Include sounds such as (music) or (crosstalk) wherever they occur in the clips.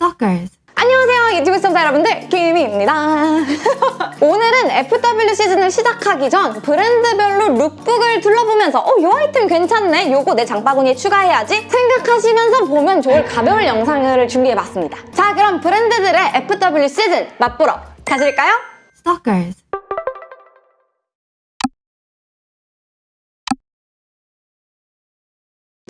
Stalkers. 안녕하세요 유튜브 시청자 여러분들 김희입니다 (laughs) 오늘은 FW 시즌을 시작하기 전 브랜드별로 룩북을 둘러보면서 어, 이 아이템 괜찮네 요거 내 장바구니에 추가해야지 생각하시면서 보면 좋을 가벼운 영상을 준비해봤습니다 자 그럼 브랜드들의 FW 시즌 맛보러 가실까요? Stalkers.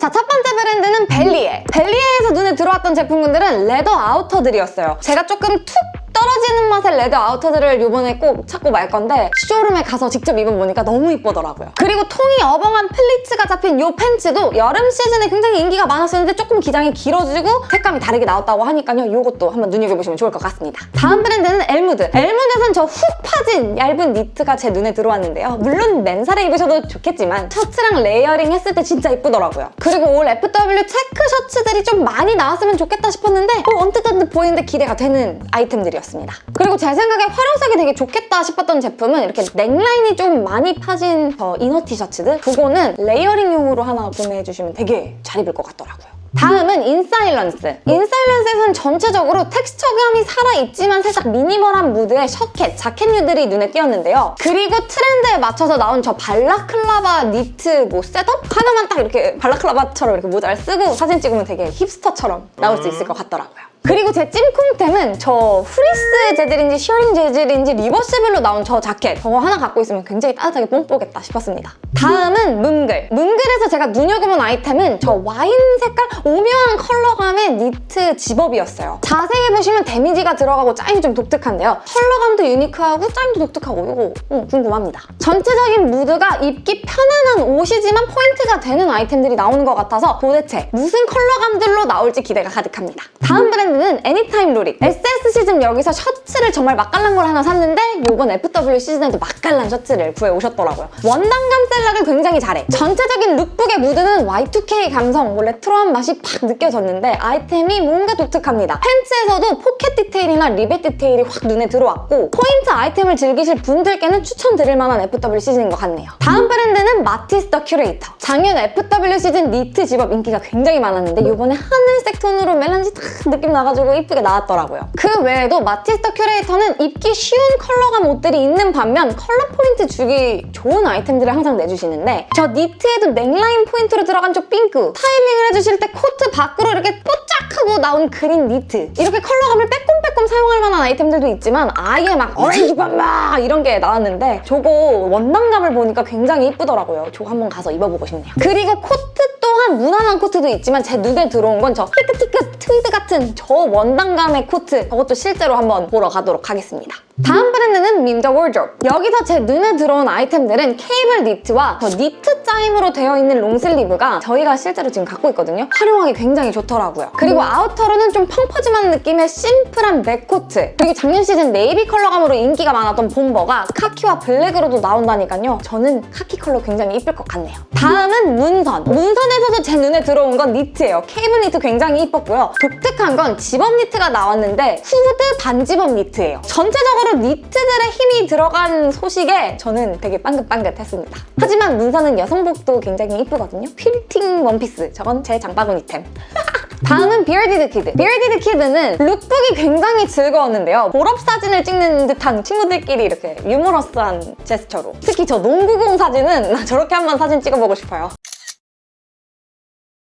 자, 첫 번째 브랜드는 벨리에. 벨리에에서 눈에 들어왔던 제품군들은 레더 아우터들이었어요. 제가 조금 툭 떨어지는 맛의 레더 아우터들을 이번에 꼭 찾고 말 건데 showroom에 가서 직접 입어보니까 너무 이쁘더라고요. 그리고 통이 어벙한 플리츠가 잡힌 이 팬츠도 여름 시즌에 굉장히 인기가 많았었는데 조금 기장이 길어지고 색감이 다르게 나왔다고 하니까요. 이것도 한번 눈여겨보시면 좋을 것 같습니다. 다음 브랜드는 엘무드. 엘무드에선 저 훅 파진 얇은 니트가 제 눈에 들어왔는데요. 물론 맨살에 입으셔도 좋겠지만 셔츠랑 layering 했을 때 진짜 이쁘더라고요. 그리고 올 FW 체크 셔츠들이 좀 많이 나왔으면 좋겠다 싶었는데 어, 언뜻 언뜻 보이는데 기대가 되는 아이템들이었 습니다. 그리고 제 생각에 활용성이 되게 좋겠다 싶었던 제품은 이렇게 넥라인이 좀 많이 파진 저 inner 티셔츠들 그거는 layering용으로 하나 구매해주시면 되게 잘 입을 것 같더라고요. 다음은 인사일런스. 인사일런스에서는 전체적으로 텍스처감이 살아있지만 살짝 minimal한 무드의 shacket, 자켓류들이 눈에 띄었는데요. 그리고 트렌드에 맞춰서 나온 저 balaclava 니트 뭐 set-up? 하나만 딱 이렇게 balaclava처럼 이렇게 모자를 쓰고 사진 찍으면 되게 hipster처럼 나올 수 있을 것 같더라고요. 그리고 제 찜콩템은 저 프리스 재질인지 shearling 재질인지 reversible로 나온 저 자켓 저거 하나 갖고 있으면 굉장히 따뜻하게 뽕뽑겠다 싶었습니다. 다음은 문글. 문글에서 제가 눈여겨본 아이템은 저 와인 색깔 오묘한 컬러감의 니트 zip-up이었어요. 자세히 보시면 damage가 들어가고 짜임이 좀 독특한데요. 컬러감도 unique하고 짜임도 독특하고 이거 음, 궁금합니다. 전체적인 무드가 입기 편안한 옷이지만 포인트가 되는 아이템들이 나오는 것 같아서 도대체 무슨 컬러감들로 나올지 기대가 가득합니다. 다음 브랜드 는 애니타임 로릭. SS 시즌 여기서 셔츠를 정말 맛깔난 걸 하나 샀는데 이번 FW 시즌에도 맛깔난 셔츠를 구해오셨더라고요. 원단감 select을 굉장히 잘해. 전체적인 lookbook의 무드는 Y2K 감성, 뭐 레트로한 맛이 팍 느껴졌는데 아이템이 뭔가 독특합니다. 팬츠에서도 포켓 디테일이나 리벳 디테일이 확 눈에 들어왔고 포인트 아이템을 즐기실 분들께는 추천드릴 만한 FW 시즌인 것 같네요. 다음 브랜드는 마티스 더 큐레이터. 작년 FW 시즌 니트 집업 인기가 굉장히 많았는데 이번에 하늘 색 톤으로 melange 탁 느낌 나가지고 이쁘게 나왔더라고요. 그 외에도 마티스 더 큐레이터는 입기 쉬운 컬러감 옷들이 있는 반면 컬러 포인트 주기 좋은 아이템들을 항상 내주시는데 저 니트에도 넥라인 포인트로 들어간 저 핑크 타이밍을 해주실 때 코트 밖으로 이렇게 뽀짝하고 나온 그린 니트 이렇게 컬러감을 빼꼼 빼꼼 사용할 만한 아이템들도 있지만 아예 막 오렌지 bomber 이런 게 나왔는데 저거 원단감을 보니까 굉장히 이쁘더라고요. 저거 한번 가서 입어보고 싶네요. 그리고 코트 또한 무난한 코트도 있지만 제 눈에 들어온 건 저 삐끗삐끗 트위드 같은 저 원단감의 코트 저것도 실제로 한번 보러 가도록 하겠습니다. 다음 브랜드는 밈더워드로브 여기서 제 눈에 들어온 아이템들은 케이블 니트와 저 니트 짜임으로 되어 있는 long sleeve가 저희가 실제로 지금 갖고 있거든요 활용하기 굉장히 좋더라고요 그리고 outer로는 좀 펑퍼짐한 느낌의 심플한 mac코트. 그리고 작년 시즌 네이비 컬러감으로 인기가 많았던 bomber가 카키와 블랙으로도 나온다니까요. 저는 카키 컬러 굉장히 이쁠 것 같네요. 다음은 문선. 문선에서도 제 눈에 들어온 건 니트예요. 케이블 니트 굉장히 이뻤고요. 독특한 건 집업 니트가 나왔는데 후드 반zip-up 니트예요. 전체적으로 니트들의 힘이 들어간 소식에 저는 되게 빵긋빵긋했습니다. 하지만 문선은 여성복도 굉장히 이쁘거든요. 퀼팅 원피스, 저건 제 장바구니템. (laughs) 다음은 비얼디드 키드. 비얼디드 키드는 lookbook이 굉장히 즐거웠는데요. 졸업 사진을 찍는 듯한 친구들끼리 이렇게 유머러스한 제스처로. 특히 저 농구공 사진은 나 저렇게 한번 사진 찍어보고 싶어요.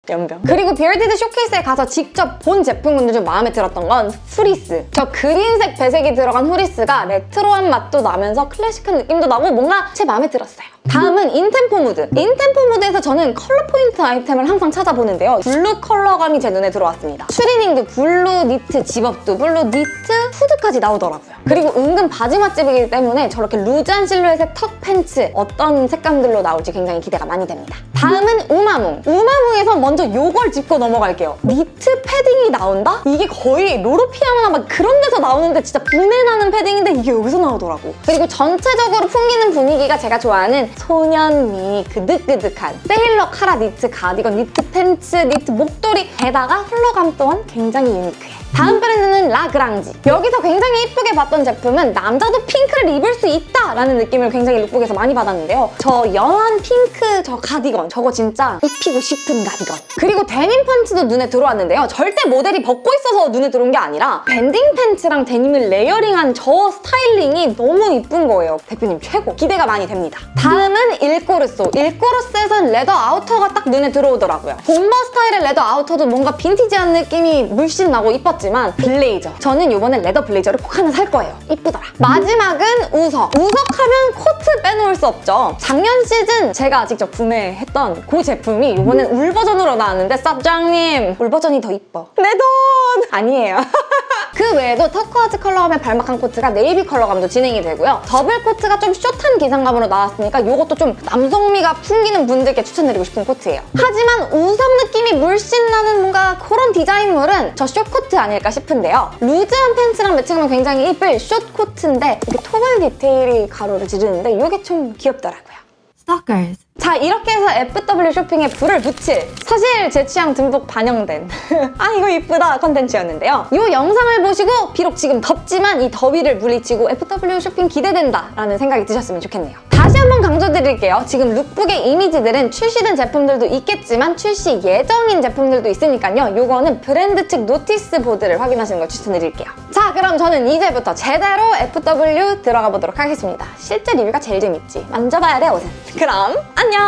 염병. 그리고 비얼디드 쇼케이스에 가서 직접 본 제품군들 중 마음에 들었던 건 후리스. 저 그린색 배색이 들어간 후리스가 레트로한 맛도 나면서 클래식한 느낌도 나고 뭔가 제 마음에 들었어요. 다음은 인템포 무드. 인템포 무드에서 저는 컬러 포인트 아이템을 항상 찾아보는데요. 블루 컬러감이 제 눈에 들어왔습니다. 추리닝도 블루 니트, zip-up도 블루 니트, 후드까지 나오더라고요. 그리고 은근 바지 맛집이기 때문에 저렇게 루즈한 실루엣의 tuck 팬츠 어떤 색감들로 나올지 굉장히 기대가 많이 됩니다. 다음은 우마뭉. 우마뭉에서 먼저 요걸 짚고 넘어갈게요. 니트 패딩이 나온다? 이게 거의 로로피아나 막 그런 데서 나오는데 진짜 부내나는 패딩인데 이게 여기서 나오더라고. 그리고 전체적으로 풍기는 분위기가 제가 좋아하는 소년미 그 느긋느긋한 세일러 카라 니트 가디건, 니트 팬츠, 니트 목도리 게다가 컬러감 또한 굉장히 유니크해. 다음 브랜드는 라그랑지. 여기서 굉장히 이쁘게 봤던 제품은 남자도 핑크를 입을 수 있다 라는 느낌을 굉장히 lookbook에서 많이 받았는데요. 저 연한 핑크 저 가디건 저거 진짜 입히고 싶은 가디건. 그리고 데님 팬츠도 눈에 들어왔는데요. 절대 모델이 벗고 있어서 눈에 들어온 게 아니라 banding 팬츠랑 데님을 layering한 저 스타일링이 너무 이쁜 거예요. 대표님 최고. 기대가 많이 됩니다. 다음은 일꼬르소. 일꼬르소에선 레더 아우터가 딱 눈에 들어오더라고요. 본버 스타일의 레더 아우터도 뭔가 빈티지한 느낌이 물씬 나고 이뻤지만 블레이저. 저는 이번에 leather 블레이저를 꼭 하나 살 거예요. 이쁘더라. 마지막은 우석. 우석하면 코트 빼놓을 수 없죠. 작년 시즌 제가 직접 구매했던 그 제품이 이번엔 울 버전으로 나왔는데 사장님 울 버전이 더 이뻐. 내 돈! 아니에요. (laughs) 그 외에도 turquoise 컬러감의 balmacaan 코트가 네이비 컬러감도 진행이 되고요. 더블 코트가 좀 숏한 기장감으로 나왔으니까 이것도 좀 남성미가 풍기는 분들께 추천드리고 싶은 코트예요. 하지만 우석 느낌이 물씬 나는 뭔가 그런 디자인물은 저 숏코트 아닐까 싶은데요. 루즈한 팬츠랑 매칭하면 굉장히 이쁠 숏코트인데 이렇게 toggle 디테일이 가로를 지르는데 이게 좀 귀엽더라고요. Stalkers. 자 이렇게 해서 FW 쇼핑에 불을 붙일 사실 제 취향 듬뿍 반영된 (laughs) 아 이거 이쁘다 컨텐츠였는데요 이 영상을 보시고 비록 지금 덥지만 이 더위를 물리치고 FW 쇼핑 기대된다 라는 생각이 드셨으면 좋겠네요 다시 한번 강조드릴게요. 지금 lookbook의 이미지들은 출시된 제품들도 있겠지만 출시 예정인 제품들도 있으니까요. 요거는 브랜드 측 notice board를 확인하시는 걸 추천드릴게요. 자 그럼 저는 이제부터 제대로 FW 들어가 보도록 하겠습니다. 실제 리뷰가 제일 재밌지. 만져봐야 돼 옷은. 그럼 안녕!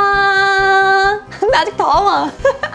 (laughs) 나 아직 더워 (laughs)